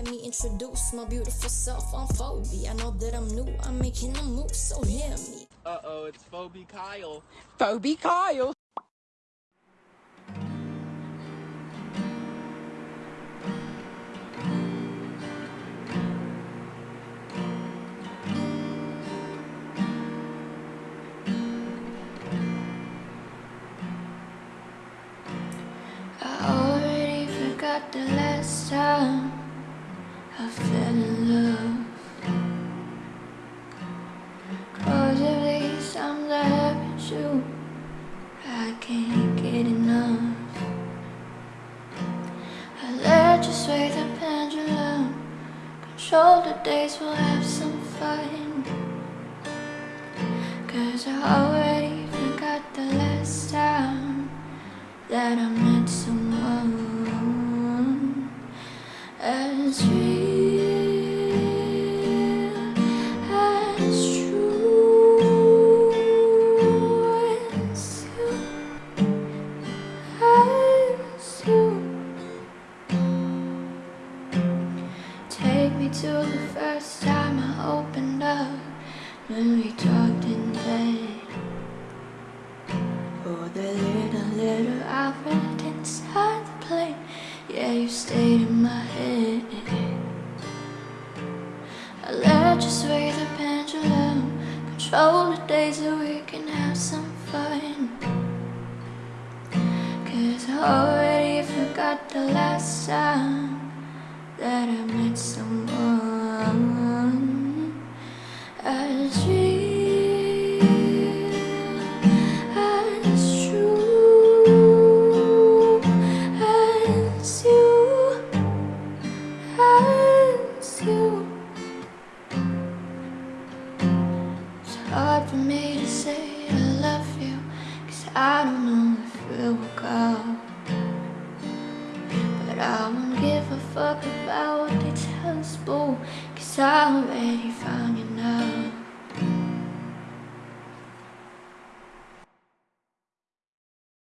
Let me introduce my beautiful self. I'm Phoebe. I know that I'm new. I'm making a move, so hear me. Uh-oh, it's Phoebe Kyle. Phoebe Kyle. I already forgot the last time I fell in love. Cause these times I haven't you, I can't get enough. I let you sway the pendulum, control the days, we'll have some fun. Cause I already forgot the last time that I met someone as real to the first time I opened up when we talked in bed. For the little, little I read inside the plane. Yeah, you stayed in my head. I let you sway the pendulum, control the days so we can have some fun. Cause I already forgot the last time hard for me to say I love you, cause I don't know if it will go. But I won't give a fuck about what they tell boo, Cause I already found you now